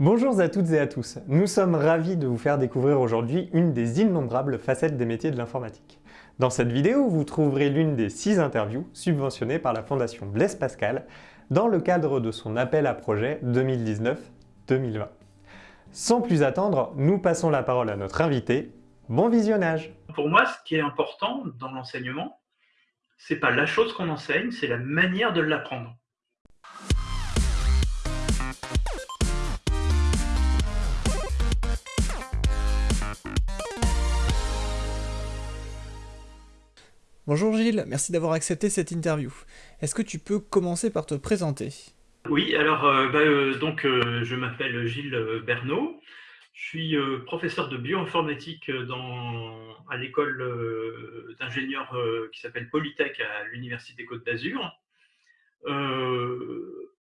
Bonjour à toutes et à tous, nous sommes ravis de vous faire découvrir aujourd'hui une des innombrables facettes des métiers de l'informatique. Dans cette vidéo, vous trouverez l'une des six interviews subventionnées par la Fondation Blaise Pascal dans le cadre de son appel à projet 2019-2020. Sans plus attendre, nous passons la parole à notre invité. Bon visionnage Pour moi, ce qui est important dans l'enseignement, c'est pas la chose qu'on enseigne, c'est la manière de l'apprendre. Bonjour Gilles, merci d'avoir accepté cette interview. Est-ce que tu peux commencer par te présenter? Oui, alors euh, bah, euh, donc euh, je m'appelle Gilles Bernot. Je suis professeur de bioinformatique dans, à l'école d'ingénieurs qui s'appelle Polytech à l'Université Côte d'Azur.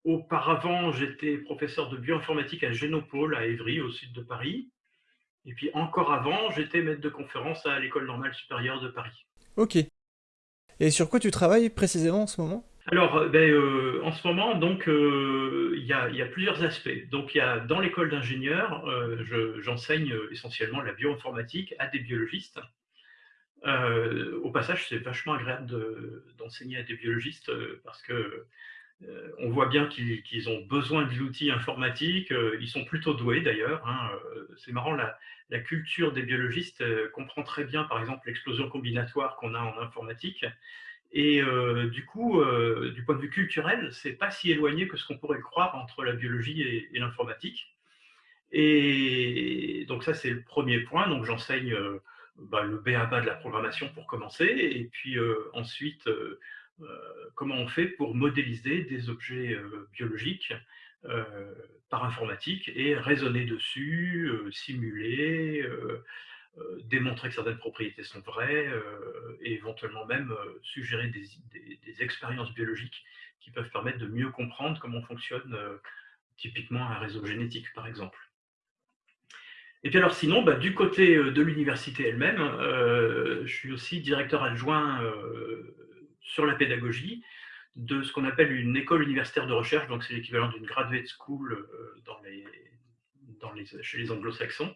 auparavant, j'étais professeur de bioinformatique à Génopole, à Évry, au sud de Paris. Et puis encore avant, j'étais maître de conférence à l'École normale supérieure de Paris. Ok. Et sur quoi tu travailles précisément en ce moment? Alors, euh, ben, euh, en ce moment, donc, euh, il y, a, plusieurs aspects. Donc, il y a dans l'école d'ingénieurs, j'enseigne essentiellement la bioinformatique à des biologistes. au passage, c'est vachement agréable d'enseigner à des biologistes parce que on voit bien qu'ils ont besoin de l'outil informatique. ils sont plutôt doués d'ailleurs. Hein, c'est marrant, la, culture des biologistes comprend très bien, par exemple, l'explosion combinatoire qu'on a en informatique et euh, du coup, euh, du point de vue culturel, c'est pas si éloigné que ce qu'on pourrait croire entre la biologie et, l'informatique. Et donc ça, c'est le premier point. Donc j'enseigne euh, bah, le BABA de la programmation pour commencer, et puis ensuite, comment on fait pour modéliser des objets biologiques par informatique et raisonner dessus, simuler, euh, démontrer que certaines propriétés sont vraies euh, et éventuellement même euh, suggérer des, expériences biologiques qui peuvent permettre de mieux comprendre comment fonctionne typiquement un réseau génétique, par exemple. Et puis alors sinon, bah, du côté de l'université elle-même, je suis aussi directeur adjoint sur la pédagogie de ce qu'on appelle une école universitaire de recherche, donc c'est l'équivalent d'une graduate school les, dans les, chez les anglo-saxons,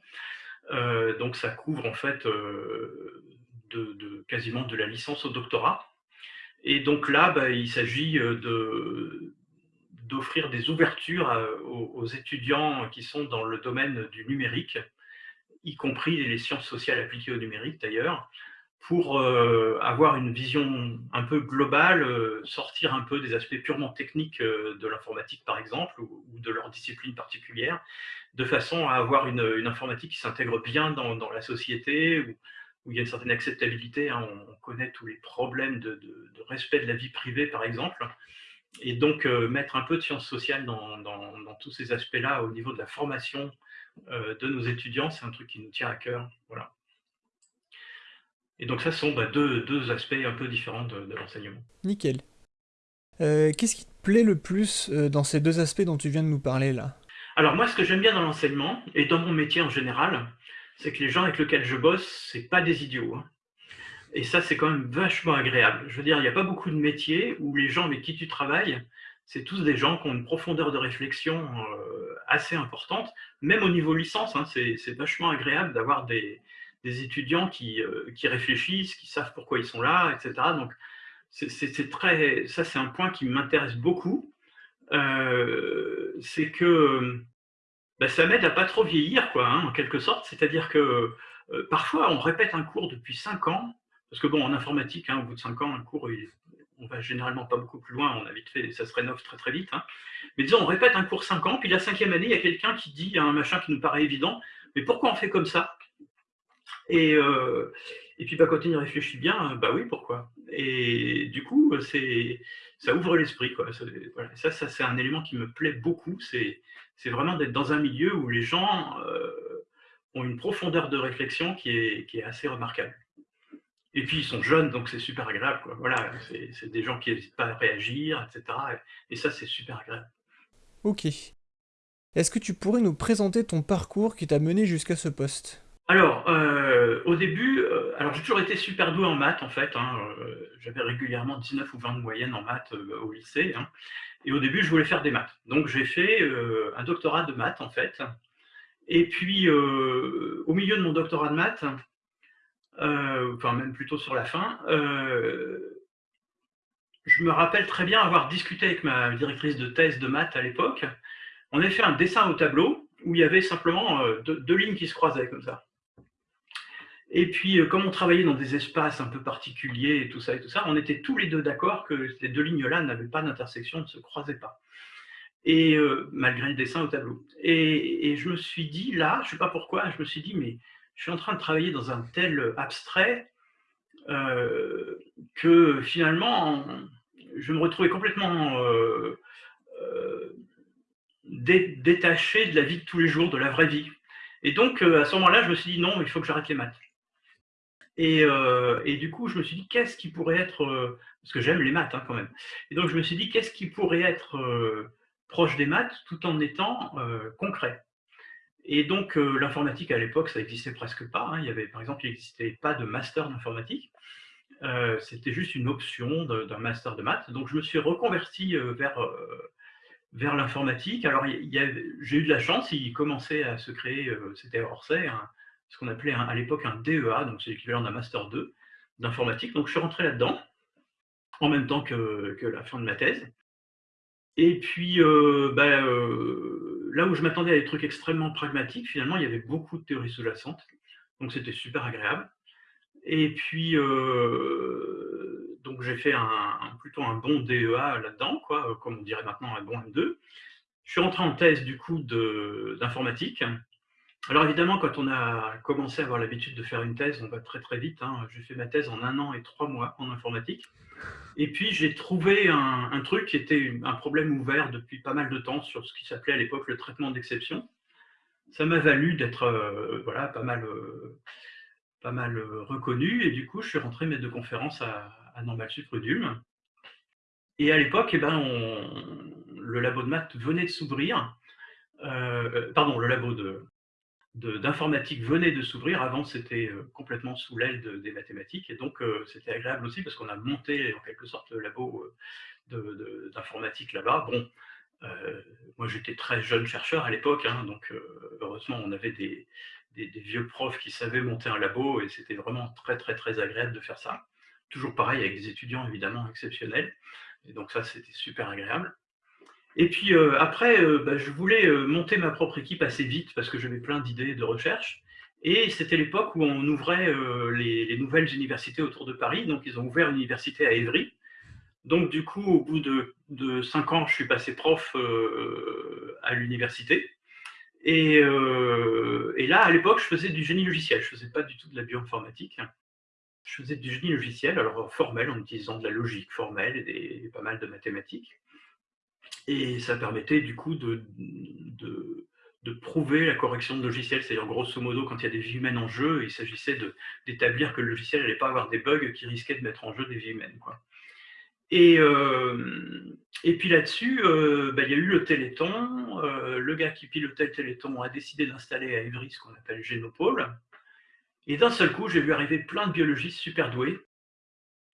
euh, donc ça couvre en fait euh, de, quasiment de la licence au doctorat. Et donc là, bah, il s'agit euh, d'offrir des ouvertures aux, étudiants qui sont dans le domaine du numérique, y compris les sciences sociales appliquées au numérique d'ailleurs, pour avoir une vision un peu globale, sortir un peu des aspects purement techniques de l'informatique par exemple, ou, de leur discipline particulière, de façon à avoir une, informatique qui s'intègre bien dans, la société, où, il y a une certaine acceptabilité. Hein. On, connaît tous les problèmes de, respect de la vie privée, par exemple. Et donc, euh, mettre un peu de sciences sociales dans, tous ces aspects-là au niveau de la formation euh, de nos étudiants, c'est un truc qui nous tient à cœur. Voilà. Et donc, ça sont bah, deux, aspects un peu différents de, l'enseignement. Nickel. Euh, qu'est-ce qui te plaît le plus dans ces deux aspects dont tu viens de nous parler là? Alors moi, ce que j'aime bien dans l'enseignement, et dans mon métier en général, c'est que les gens avec lesquels je bosse, c'est pas des idiots. Hein. Et ça, c'est quand même vachement agréable. Je veux dire, il n'y a pas beaucoup de métiers où les gens avec qui tu travailles, c'est tous des gens qui ont une profondeur de réflexion euh, assez importante. Même au niveau licence, hein, c'est vachement agréable d'avoir des, étudiants qui, euh, qui, réfléchissent, qui savent pourquoi ils sont là, etc. Donc, c'est très, ça, c'est un point qui m'intéresse beaucoup. Euh, c'est que bah, ça m'aide à pas trop vieillir, quoi, hein, en quelque sorte. C'est-à-dire que euh, parfois, on répète un cours depuis 5 ans, parce que bon, en informatique, hein, au bout de 5 ans, un cours, on va généralement pas beaucoup plus loin, on a vite fait, ça se rénove très très vite. Hein. Mais disons, on répète un cours 5 ans, puis la cinquième année, il y a quelqu'un qui dit un machin qui nous paraît évident, mais pourquoi on fait comme ça? Et, euh, et puis bah, quand y réfléchit bien, bah oui, pourquoi? Et du coup, c'est ça ouvre l'esprit. Ça, ça c'est un élément qui me plaît beaucoup. C'est vraiment d'être dans un milieu où les gens euh, ont une profondeur de réflexion qui est, qui est, assez remarquable. Et puis, ils sont jeunes, donc c'est super agréable. Quoi. Voilà, c'est des gens qui n'hésitent pas à réagir, etc. Et, ça, c'est super agréable. Ok. Est-ce que tu pourrais nous présenter ton parcours qui t'a mené jusqu'à ce poste? Alors, euh, au début, euh, alors j'ai toujours été super doué en maths en fait. Hein, euh, j'avais régulièrement 19 ou 20 de moyenne en maths au lycée. Hein. Et au début, je voulais faire des maths. Donc j'ai fait un doctorat de maths, en fait. Et puis, au milieu de mon doctorat de maths, enfin même plutôt sur la fin, je me rappelle très bien avoir discuté avec ma directrice de thèse de maths à l'époque. On avait fait un dessin au tableau où il y avait simplement deux, lignes qui se croisaient comme ça. Et puis, euh, comme on travaillait dans des espaces un peu particuliers et tout ça et tout ça, on était tous les deux d'accord que ces deux lignes-là n'avaient pas d'intersection, ne se croisaient pas. Et euh, malgré le dessin au tableau. Et, je me suis dit, là, je ne sais pas pourquoi, je me suis dit, mais je suis en train de travailler dans un tel abstrait que finalement, je me retrouvais complètement détaché de la vie de tous les jours, de la vraie vie. Et donc, euh, à ce moment-là, je me suis dit, non, il faut que j'arrête les maths. Et, euh, et, du coup, je me suis dit, qu'est-ce qui pourrait être, euh, parce que j'aime les maths hein, quand même, et donc je me suis dit, qu'est-ce qui pourrait être proche des maths tout en étant concret? Et donc, l'informatique à l'époque, ça n'existait presque pas. Hein. Il y avait, par exemple, il n'existait pas de master d'informatique. C'était juste une option d'un master de maths. Donc, je me suis reconverti vers vers l'informatique. Alors, j'ai eu de la chance, il commençait à se créer, euh, c'était Orsay, ce qu'on appelait à l'époque un DEA, donc c'est l'équivalent d'un Master 2 d'informatique. Donc, je suis rentré là-dedans, en même temps que, la fin de ma thèse. Et puis, euh, ben, euh, là où je m'attendais à des trucs extrêmement pragmatiques, finalement, il y avait beaucoup de théories sous-jacentes. Donc, c'était super agréable. Et puis, donc j'ai fait un, plutôt un bon DEA là-dedans, comme on dirait maintenant un bon M2. Je suis rentré en thèse du coup d'informatique. Alors évidemment, quand on a commencé à avoir l'habitude de faire une thèse, on va très très vite. Hein. J'ai fait ma thèse en un an et trois mois en informatique. Et puis j'ai trouvé un, truc qui était un problème ouvert depuis pas mal de temps sur ce qui s'appelait à l'époque le traitement d'exception. Ça m'a valu d'être euh, voilà, pas mal... Euh, euh, reconnu. Et du coup, je suis rentré mettre de conférences à, Normal Sup Et à l'époque, eh ben, le labo de maths venait de s'ouvrir. Pardon, le labo de, d'informatique venait de s'ouvrir. Avant, c'était euh, complètement sous l'aile des mathématiques. Et donc, c'était agréable aussi parce qu'on a monté en quelque sorte le labo d'informatique là-bas. Bon, moi, j'étais très jeune chercheur à l'époque. Hein, donc, heureusement, on avait des, vieux profs qui savaient monter un labo et c'était vraiment très très très agréable de faire ça. Toujours pareil avec des étudiants évidemment exceptionnels. Et donc ça c'était super agréable. Et puis euh, après, euh, bah, je voulais euh, monter ma propre équipe assez vite parce que j'avais plein d'idées de recherche. Et c'était l'époque où on ouvrait les, nouvelles universités autour de Paris. Donc ils ont ouvert une université à Évry. Donc du coup, au bout de, de cinq ans, je suis passé prof à l'université. Euh, et, là, à l'époque, je faisais du génie logiciel. Je ne faisais pas du tout de la bioinformatique. Je faisais du génie logiciel, alors formel, en utilisant de la logique formelle et, pas mal de mathématiques. Et ça permettait du coup de, prouver la correction de logiciel. C'est-à-dire, grosso modo, quand il y a des vies humaines en jeu, il s'agissait d'établir que le logiciel n'allait pas avoir des bugs qui risquaient de mettre en jeu des vies humaines. Euh, et puis là-dessus, euh, bah, il y a eu le Téléthon. Euh, le gars qui pilotait le Téléthon a décidé d'installer à Évry ce qu'on appelle Génopole. Et d'un seul coup, j'ai vu arriver plein de biologistes super doués,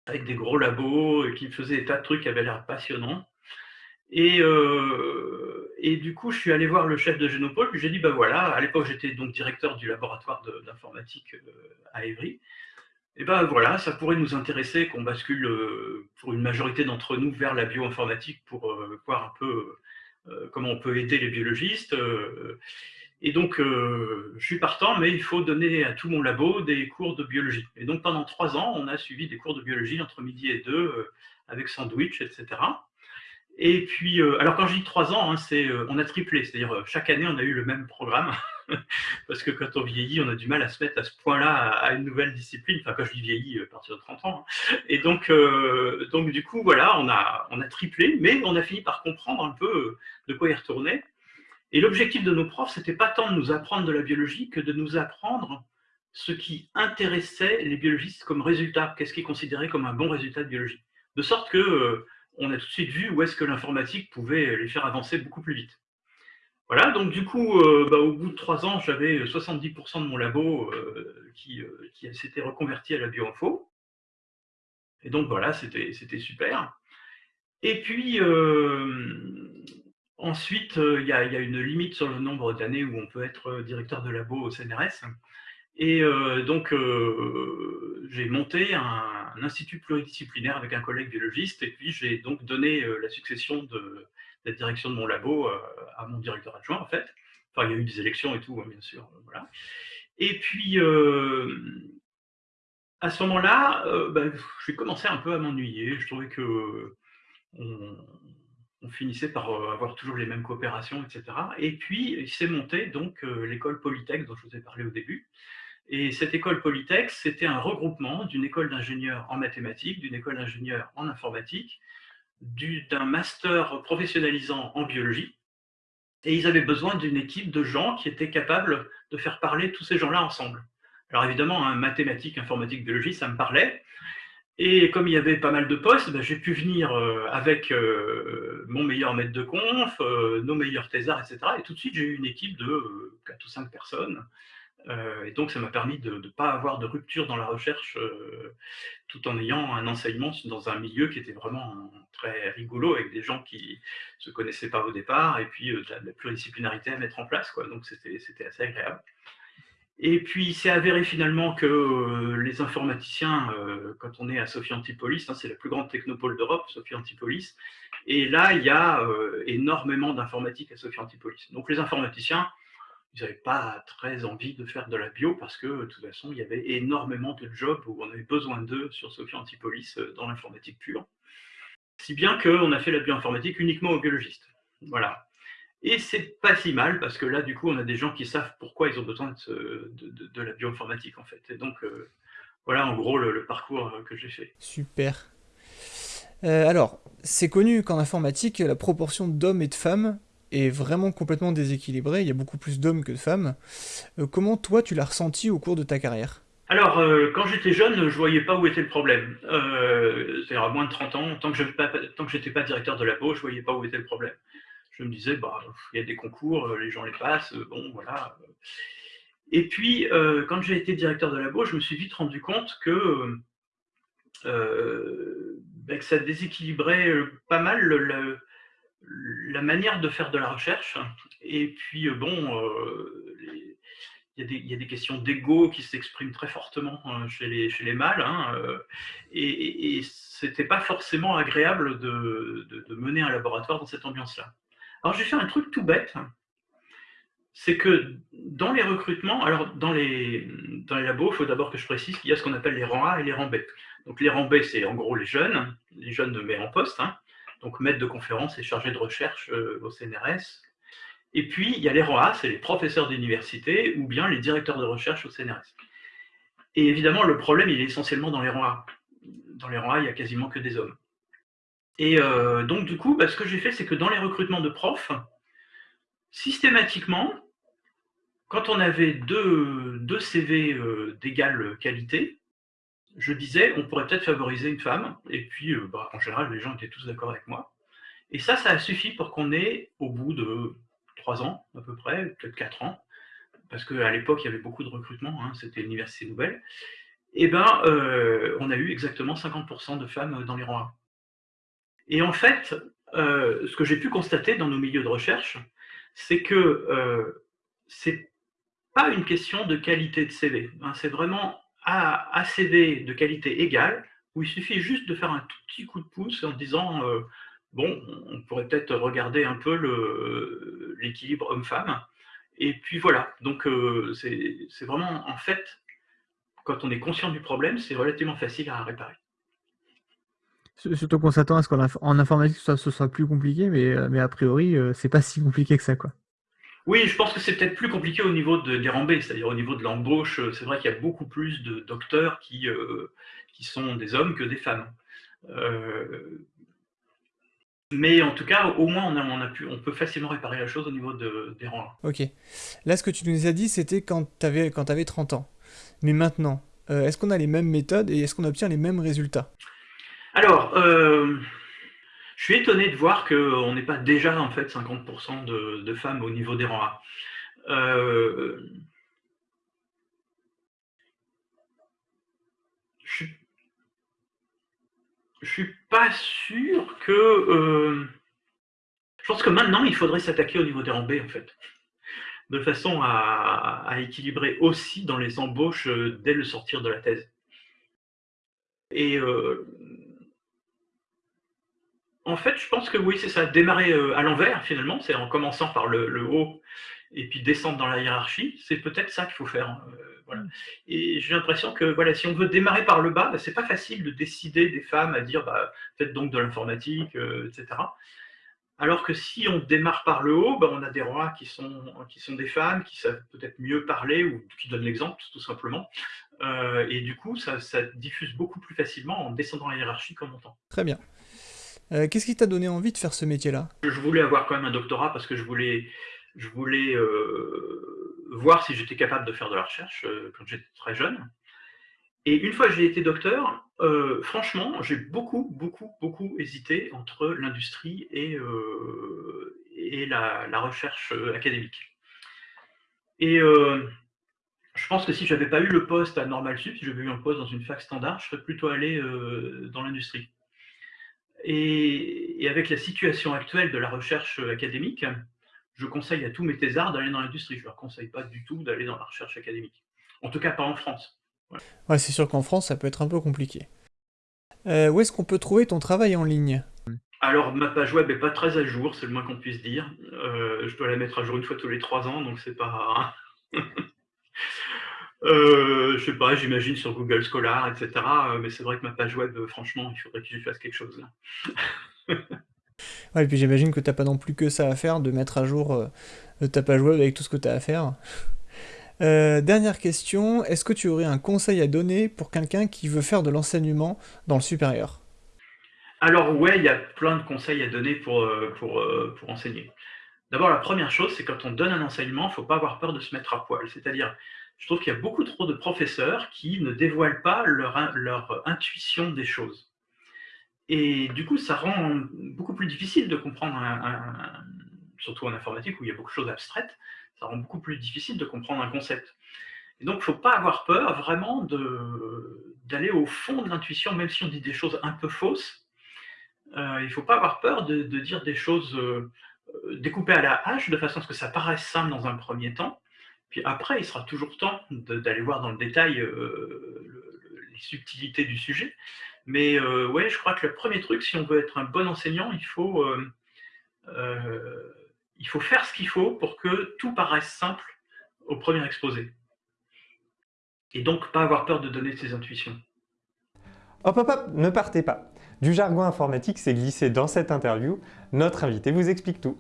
avec des gros labos, qui faisaient des tas de trucs qui avaient l'air passionnants. Et, et, du coup, je suis allé voir le chef de Génopole, puis j'ai dit, ben voilà, à l'époque j'étais donc directeur du laboratoire d'informatique à Évry, et ben voilà, ça pourrait nous intéresser qu'on bascule euh, pour une majorité d'entre nous vers la bioinformatique pour euh, voir un peu euh, comment on peut aider les biologistes. Et donc, je suis partant, mais il faut donner à tout mon labo des cours de biologie. Et donc, pendant trois ans, on a suivi des cours de biologie entre midi et deux, avec sandwich, etc. Et puis, alors quand je dis trois ans, hein, c'est, on a triplé, c'est-à-dire chaque année, on a eu le même programme. parce que quand on vieillit, on a du mal à se mettre à ce point-là à, une nouvelle discipline. Enfin, quand je dis vieilli, à partir de 30 ans. Hein. Et donc, euh, donc, du coup, voilà, on a, on a triplé, mais on a fini par comprendre un peu de quoi y retourner. Et l'objectif de nos profs, c'était pas tant de nous apprendre de la biologie que de nous apprendre ce qui intéressait les biologistes comme résultat, qu'est-ce qu'ils considéraient comme un bon résultat de biologie. De sorte que euh, on a tout de suite vu où est-ce que l'informatique pouvait les faire avancer beaucoup plus vite. Voilà, donc du coup, euh, bah, au bout de trois ans, j'avais 70% de mon labo euh, euh, qui s'était reconverti à la bioinfo. Et donc voilà, c'était super. Et puis, ensuite, il y, a, une limite sur le nombre d'années où on peut être directeur de labo au CNRS. Et donc, j'ai monté un, institut pluridisciplinaire avec un collègue biologiste, et puis j'ai donc donné la succession de, la direction de mon labo à mon directeur adjoint, en fait. Enfin, il y a eu des élections et tout, hein, bien sûr. Voilà. Et puis, à ce moment-là, ben, j'ai commencé un peu à m'ennuyer. Je trouvais que on, finissait par avoir toujours les mêmes coopérations, etc. Et puis, il s'est monté donc l'école Polytech dont je vous ai parlé au début. Et cette école Polytech, c'était un regroupement d'une école d'ingénieurs en mathématiques, d'une école d'ingénieurs en informatique, d'un master professionnalisant en biologie. Et ils avaient besoin d'une équipe de gens qui étaient capables de faire parler tous ces gens-là ensemble. Alors évidemment, hein, mathématiques, informatique, biologie, ça me parlait. Et comme il y avait pas mal de postes, ben, j'ai pu venir euh, avec euh, mon meilleur maître de conf, euh, nos meilleurs thésards, etc. Et tout de suite, j'ai eu une équipe de 4 ou 5 personnes et donc, ça m'a permis de ne pas avoir de rupture dans la recherche, euh, tout en ayant un enseignement dans un milieu qui était vraiment très rigolo, avec des gens qui ne se connaissaient pas au départ, et puis euh, de, la, pluridisciplinarité à mettre en place. Quoi. Donc, c'était assez agréable. Et puis, c'est avéré finalement que les informaticiens, quand on est à Sophie Antipolis, hein, c'est la plus grande technopole d'Europe, Sophie Antipolis, et là, il y a énormément d'informatique à Sophie Antipolis. Donc, les informaticiens, ils n'avaient pas très envie de faire de la bio parce que, de toute façon, il y avait énormément de jobs où on avait besoin d'eux sur Sophie Antipolis euh, dans l'informatique pure. Si bien qu'on a fait la bioinformatique uniquement aux biologistes. Voilà. Et c'est pas si mal parce que là, du coup, on a des gens qui savent pourquoi ils ont besoin de, la bioinformatique, en fait. Et donc, euh, voilà en gros le, parcours euh, que j'ai fait. Super. alors, c'est connu qu'en informatique, la proportion d'hommes et de femmes est vraiment complètement déséquilibré, il y a beaucoup plus d'hommes que de femmes. Euh, comment toi tu l'as ressenti au cours de ta carrière? Alors, euh, quand j'étais jeune, je voyais pas où était le problème. Euh, C'est-à-dire à moins de 30 ans, tant que je n'étais pas, directeur de labo, je voyais pas où était le problème. Je me disais, bah, il y a des concours, les gens les passent, bon, voilà. Et puis, quand j'ai été directeur de labo, je me suis vite rendu compte que, ben, que ça déséquilibrait pas mal le, la manière de faire de la recherche. Et puis, euh, bon, euh, il y, a des questions d'ego qui s'expriment très fortement hein, chez, les, mâles. Hein, euh, et, et, c'était pas forcément agréable de, mener un laboratoire dans cette ambiance-là. Alors, j'ai fait un truc tout bête. C'est que dans les recrutements, alors dans les, dans les labos, il faut d'abord que je précise qu'il y a ce qu'on appelle les rangs A et les rangs B. Donc les rangs B, c'est en gros les jeunes, les jeunes de mais en poste, hein, donc maître de conférence et chargé de recherche euh, au CNRS. Et puis, il y a les ROA, c'est les professeurs d'université ou bien les directeurs de recherche au CNRS. Et évidemment, le problème, il est essentiellement dans les ROA. Dans les ROA, il n'y a quasiment que des hommes. Et euh, donc, du coup, bah, ce que j'ai fait, c'est que dans les recrutements de profs, systématiquement, quand on avait deux, CV euh, d'égale qualité, je disais, on pourrait peut-être favoriser une femme, et puis euh, bah, en général, les gens étaient tous d'accord avec moi. Et ça, ça a suffi pour qu'on ait, au bout de trois ans à peu près, peut-être quatre ans, parce qu'à l'époque, il y avait beaucoup de recrutement, hein, c'était l'université nouvelle, et eh ben, euh, on a eu exactement 50% de femmes dans les rangs. Et en fait, euh, ce que j'ai pu constater dans nos milieux de recherche, c'est que c'est pas une question de qualité de CV, hein, c'est vraiment à CV de qualité égale, où il suffit juste de faire un tout petit coup de pouce en disant euh, bon, on pourrait peut-être regarder un peu l'équilibre homme-femme. Et puis voilà, donc euh, c'est vraiment, en fait, quand on est conscient du problème, c'est relativement facile à réparer. Surtout qu'on s'attend à ce qu'en informatique, ce soit plus compliqué, mais, euh, mais a priori, c'est pas si compliqué que ça. quoi? Oui, je pense que c'est peut-être plus compliqué au niveau de, des rambées, c'est-à-dire au niveau de l'embauche. C'est vrai qu'il y a beaucoup plus de docteurs qui, euh, qui sont des hommes que des femmes. Euh, mais en tout cas, au moins, on, a, on, a pu, on peut facilement réparer la chose au niveau de, des rangs. Ok. Là, ce que tu nous as dit, c'était quand tu avais, quand avais 30 ans. Mais maintenant, euh, est-ce qu'on a les mêmes méthodes et est-ce qu'on obtient les mêmes résultats? Alors, je suis étonné de voir qu'on n'est pas déjà en fait 50% de, femmes au niveau des rangs. Euh, je Je suis pas sûr que... Euh, je pense que maintenant, il faudrait s'attaquer au niveau des rang en fait. De façon à, équilibrer aussi dans les embauches euh, dès le sortir de la thèse. Et euh, en fait, je pense que oui, c'est ça, démarrer à l'envers finalement, c'est en commençant par le, haut et puis descendre dans la hiérarchie, c'est peut-être ça qu'il faut faire. Hein, Mm. Et j'ai l'impression que voilà, si on veut démarrer par le bas, bah, c'est pas facile de décider des femmes à dire bah, faites donc de l'informatique, euh, etc. Alors que si on démarre par le haut, bah, on a des rois qui sont, qui sont des femmes, qui savent peut-être mieux parler ou qui donnent l'exemple tout simplement. Euh, et du coup, ça, diffuse beaucoup plus facilement en descendant la hiérarchie qu'en montant. Très bien. Euh, qu'est-ce qui t'a donné envie de faire ce métier-là? Je voulais avoir quand même un doctorat parce que je voulais, je voulais voir si j'étais capable de faire de la recherche euh, quand j'étais très jeune. Et une fois que j'ai été docteur, euh, franchement, j'ai beaucoup, beaucoup, beaucoup hésité entre l'industrie et, euh, et la, recherche académique. Et je pense que si je n'avais pas eu le poste à Normal Sup, si j'avais eu un poste dans une fac standard, je serais plutôt allé dans l'industrie. Et, et, avec la situation actuelle de la recherche académique, je conseille à tous mes thésards d'aller dans l'industrie. Je ne leur conseille pas du tout d'aller dans la recherche académique. En tout cas, pas en France. Ouais, c'est sûr qu'en France, ça peut être un peu compliqué. Euh, où est-ce qu'on peut trouver ton travail en ligne? Alors, ma page web n'est pas très à jour, c'est le moins qu'on puisse dire. Euh, je dois la mettre à jour une fois tous les trois ans, donc c'est pas... euh, je sais pas, j'imagine sur Google Scholar, etc. Mais c'est vrai que ma page web, franchement, il faudrait que j'y fasse quelque chose là. Ouais, et puis j'imagine que t'as pas non plus que ça à faire de mettre à jour euh, ta page web avec tout ce que tu as à faire. Euh, dernière question, est-ce que tu aurais un conseil à donner pour quelqu'un qui veut faire de l'enseignement dans le supérieur? Alors ouais, il y a plein de conseils à donner pour, euh, pour, pour enseigner. D'abord, la première chose, c'est quand on donne un enseignement, il ne faut pas avoir peur de se mettre à poil. C'est-à-dire, je trouve qu'il y a beaucoup trop de professeurs qui ne dévoilent pas leur, leur intuition des choses. Et du coup, ça rend beaucoup plus difficile de comprendre, surtout en informatique où il y a beaucoup de choses abstraites, ça rend beaucoup plus difficile de comprendre un concept. Et donc, il ne faut pas avoir peur vraiment d'aller au fond de l'intuition, même si on dit des choses un peu fausses. Euh, il ne faut pas avoir peur de, dire des choses euh, découpées à la hache, de façon à ce que ça paraisse simple dans un premier temps. Puis après, il sera toujours temps d'aller voir dans le détail euh, les subtilités du sujet. Mais euh, ouais, je crois que le premier truc, si on veut être un bon enseignant, il faut, euh, euh, il faut faire ce qu'il faut pour que tout paraisse simple au premier exposé. Et donc, pas avoir peur de donner ses intuitions. Hop, hop, hop, ne partez pas. Du jargon informatique s'est glissé dans cette interview. Notre invité vous explique tout.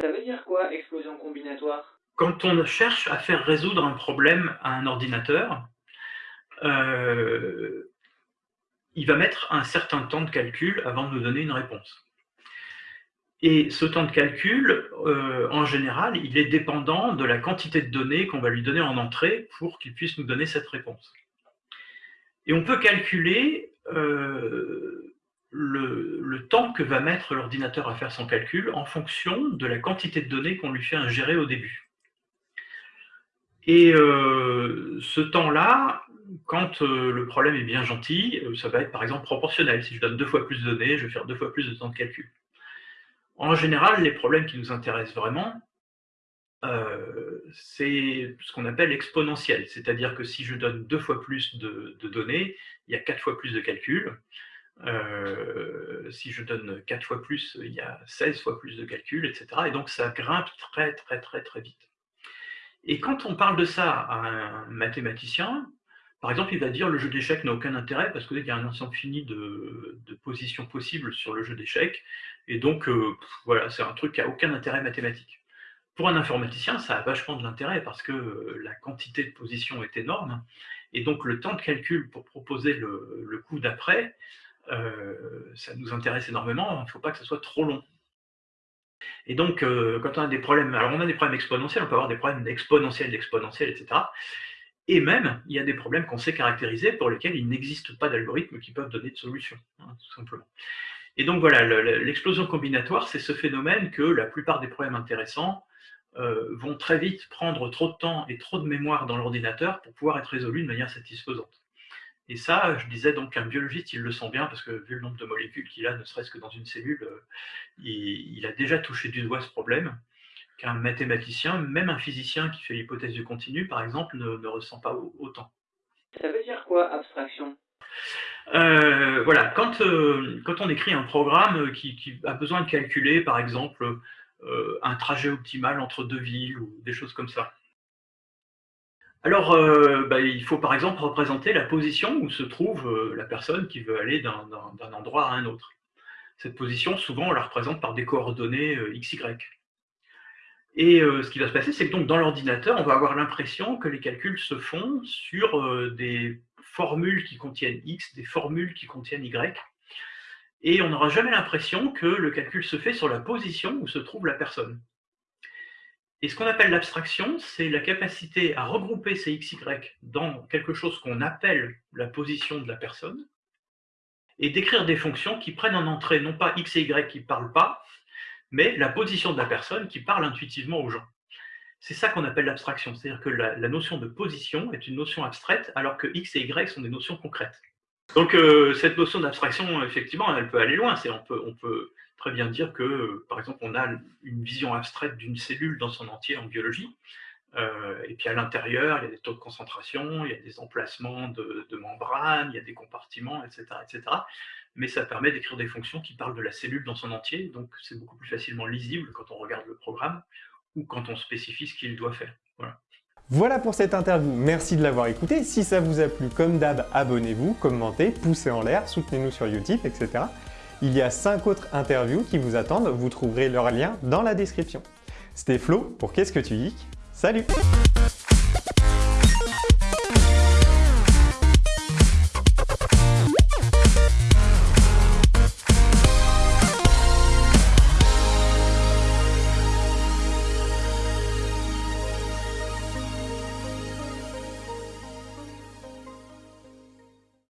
Ça veut dire quoi, explosion combinatoire? Quand on cherche à faire résoudre un problème à un ordinateur, euh, il va mettre un certain temps de calcul avant de nous donner une réponse. Et ce temps de calcul, euh, en général, il est dépendant de la quantité de données qu'on va lui donner en entrée pour qu'il puisse nous donner cette réponse. Et on peut calculer euh, le, temps que va mettre l'ordinateur à faire son calcul en fonction de la quantité de données qu'on lui fait ingérer au début. Et euh, ce temps-là, quand euh, le problème est bien gentil, euh, ça va être par exemple proportionnel. Si je donne deux fois plus de données, je vais faire deux fois plus de temps de calcul. En général, les problèmes qui nous intéressent vraiment, c'est ce qu'on appelle exponentiel. C'est-à-dire que si je donne deux fois plus de, données, il y a quatre fois plus de calculs. si je donne quatre fois plus, il y a 16 fois plus de calculs, etc. Et donc ça grimpe très très très très vite. Et quand on parle de ça à un mathématicien, par exemple, il va dire le jeu d'échecs n'a aucun intérêt parce qu'il y a un ensemble fini de, positions possibles sur le jeu d'échecs. Et donc, euh, voilà, c'est un truc qui n'a aucun intérêt mathématique. Pour un informaticien, ça a vachement de l'intérêt parce que euh, la quantité de positions est énorme. Et donc, le temps de calcul pour proposer le, coup d'après, euh, ça nous intéresse énormément. Il ne faut pas que ce soit trop long. Et donc, quand on a des problèmes, alors on a des problèmes exponentiels, on peut avoir des problèmes exponentiels, d'exponentiels, etc. Et même, il y a des problèmes qu'on sait caractériser pour lesquels il n'existe pas d'algorithme qui peuvent donner de solution, hein, tout simplement. Et donc voilà, l'explosion combinatoire, c'est ce phénomène que la plupart des problèmes intéressants euh, vont très vite prendre trop de temps et trop de mémoire dans l'ordinateur pour pouvoir être résolus de manière satisfaisante. Et ça, je disais donc qu'un biologiste, il le sent bien, parce que vu le nombre de molécules qu'il a, ne serait-ce que dans une cellule, euh, il, a déjà touché du doigt ce problème, qu'un mathématicien, même un physicien qui fait l'hypothèse du continu, par exemple, ne, ressent pas autant. Ça veut dire quoi, abstraction? Euh, Voilà, quand, euh, quand on écrit un programme qui, a besoin de calculer, par exemple, un trajet optimal entre deux villes, ou des choses comme ça, alors, euh, bah, il faut par exemple représenter la position où se trouve euh, la personne qui veut aller d'un endroit à un autre. Cette position, souvent, on la représente par des coordonnées euh, x, y. Et ce qui va se passer, c'est que dans l'ordinateur, on va avoir l'impression que les calculs se font sur des formules qui contiennent x, des formules qui contiennent y, et on n'aura jamais l'impression que le calcul se fait sur la position où se trouve la personne. Et ce qu'on appelle l'abstraction, c'est la capacité à regrouper ces x, y dans quelque chose qu'on appelle la position de la personne, et d'écrire des fonctions qui prennent en entrée non pas x et y qui ne parlent pas, mais la position de la personne qui parle intuitivement aux gens. C'est ça qu'on appelle l'abstraction, c'est-à-dire que la, notion de position est une notion abstraite, alors que x et y sont des notions concrètes. Donc euh, cette notion d'abstraction, effectivement, elle peut aller loin. On peut, on peut très bien dire que, par exemple, on a une vision abstraite d'une cellule dans son entier en biologie, euh, et puis à l'intérieur, il y a des taux de concentration, il y a des emplacements de, membranes, il y a des compartiments, etc., etc. Mais ça permet d'écrire des fonctions qui parlent de la cellule dans son entier, donc c'est beaucoup plus facilement lisible quand on regarde le programme ou quand on spécifie ce qu'il doit faire. Voilà. Voilà pour cette interview, merci de l'avoir écouté. Si ça vous a plu, comme d'hab, abonnez-vous, commentez, poussez en l'air, soutenez-nous sur Utip, etc. Il y a 5 autres interviews qui vous attendent, vous trouverez leur lien dans la description. C'était Flo pour Qu'est-ce que tu geeks? Salut